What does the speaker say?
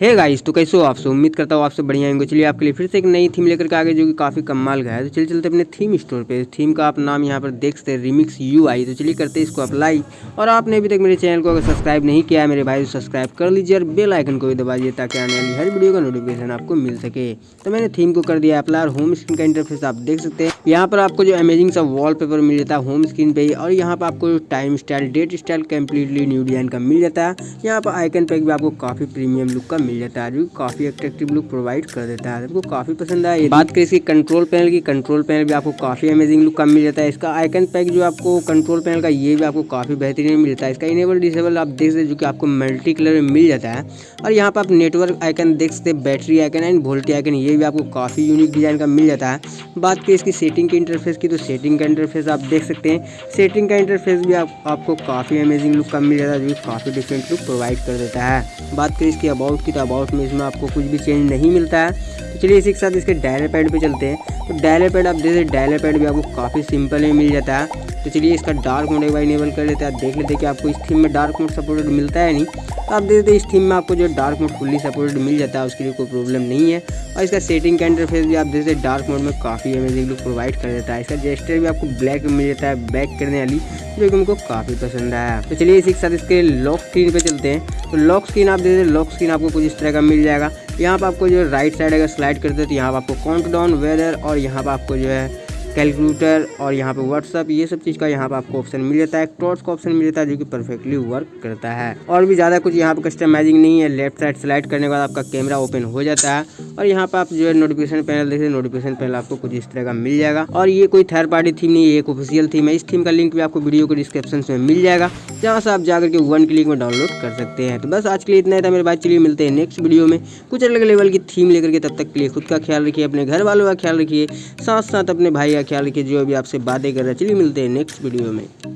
Hey guys तो कैसे हो आपसे उम्मीद करता हूँ आपसे बढ़िया होंगे। चलिए आपके लिए फिर से एक नई थीम लेकर के आगे, जो कि काफ़ी कमाल का है। तो चलिए चलते अपने थीम स्टोर पे। थीम का आप नाम यहाँ पर देख सकते हैं रिमिक्स यू आई तो चलिए करते हैं इसको अप्लाई और आपने अभी तक मेरे चैनल को अगर सब्सक्राइब नहीं किया है, मेरे भाई तो सब्सक्राइब कर लीजिए और बेल आइकन को भी दबा दीजिए, ताकि आने वाली हर वीडियो का नोटिफिकेशन आपको मिल सके। तो मैंने थीम को कर दिया अप्लाई और होम स्क्रीन का इंटरफेस आप देख सकते हैं। यहाँ पर आपको जो अमेजिंग सा वॉल पेपर मिल जाता है होम स्क्रीन पे ही और यहाँ पर आपको time style date style completely new design का मिल जाता है। यहाँ पर आइकन पैक भी आपको काफ़ी प्रीमियम लुक का मिल जाता है, जो काफ़ी अट्रैक्टिव लुक प्रोवाइड कर देता है। आपको काफ़ी पसंद आया बात करें इसकी कंट्रोल पैनल की कंट्रोल पैनल भी आपको काफ़ी अमेजिंग लुक का मिल जाता है। इसका आइकन पैक जो आपको कंट्रोल पैनल का ये भी आपको काफ़ी बेहतरीन मिलता है। इसका इनेबल डिसेबल आप देख सकते जो कि आपको मल्टी कलर में मिल जाता है। और यहाँ पर आप नेटवर्क आइकन देख सकते battery icon and VoLTE icon ये भी आपको काफ़ी यूनिक डिज़ाइन का मिल जाता है। बात करें इसकी सेटिंग के इंटरफेस की तो सेटिंग का इंटरफेस आप देख सकते हैं। सेटिंग का इंटरफेस भी आप, आपको काफ़ी अमेजिंग लुक का मिल जाता है जो काफ़ी डिफरेंट लुक प्रोवाइड कर देता है। बात करें इसकी अबाउट की तो अबाउट में इसमें आपको कुछ भी चेंज नहीं मिलता है। तो चलिए इसी के साथ इसके डायलर पैड पर चलते हैं। तो डायलर पैड आप देखते डायलर पैड भी आपको काफ़ी सिंपल में मिल जाता है। तो चलिए इसका डार्क मोड एक बार इनेबल कर लेते हैं। आप देख लेते हैं कि आपको इस थीम में डार्क मोड सपोर्टेड मिलता है नहीं। तो आप देख देखते इस थीम में आपको जो डार्क मोड फुल्ली सपोर्टेड मिल जाता है उसके लिए कोई प्रॉब्लम नहीं है। और इसका सेटिंग का इंटरफेस भी आप देख देखते डार्क मोड में काफ़ी अमेजिंग लुक प्रोवाइड कर देता है। इसका जेस्टर भी आपको ब्लैक में मिल जाता है बैक करने वाली, जो कि उनको काफ़ी पसंद आया। तो चलिए इसी के साथ इसके लॉक स्क्रीन पे चलते हैं। तो लॉक स्क्रीन आप देखते लॉक स्क्रीन आपको कुछ इस तरह का मिल जाएगा। यहाँ पर आपको जो राइट साइड अगर स्लाइड करते हैं तो यहाँ पर आपको काउंट डाउन वेदर और यहाँ पर आपको जो है कैलकुलेटर और यहाँ पे व्हाट्सअप ये सब चीज़ का यहाँ पे आपको ऑप्शन मिल जाता है। टॉर्च का ऑप्शन मिल जाता है, जो कि परफेक्टली वर्क करता है। और भी ज़्यादा कुछ यहाँ पे कस्टमाइजिंग नहीं है। लेफ़्ट साइड स्लाइड करने के बाद आपका कैमरा ओपन हो जाता है। और यहाँ पे आप जो है नोटिफिकेशन पैनल देखिए नोटिफिकेशन पैनल आपको कुछ इस तरह का मिल जाएगा। और ये कोई थर्ड पार्टी थीम नहीं है एक ऑफिशियल थीम है। इस थीम का लिंक भी आपको वीडियो को डिस्क्रिप्शन में मिल जाएगा, जहाँ से आप जाकर के वन क्लिक में डाउनलोड कर सकते हैं। तो बस आज के लिए इतना ही था मेरे बात चलिए मिलते हैं नेक्स्ट वीडियो में। कुछ अलग लेवल की थीम लेकर के तब तक के लिए खुद का ख्याल रखिए, अपने घर वालों का ख्याल रखिए। साथ साथ अपने भाई का ख्याल रखिए जो अभी आपसे बातें कर रहे हैं। चलिए मिलते हैं नेक्स्ट वीडियो में।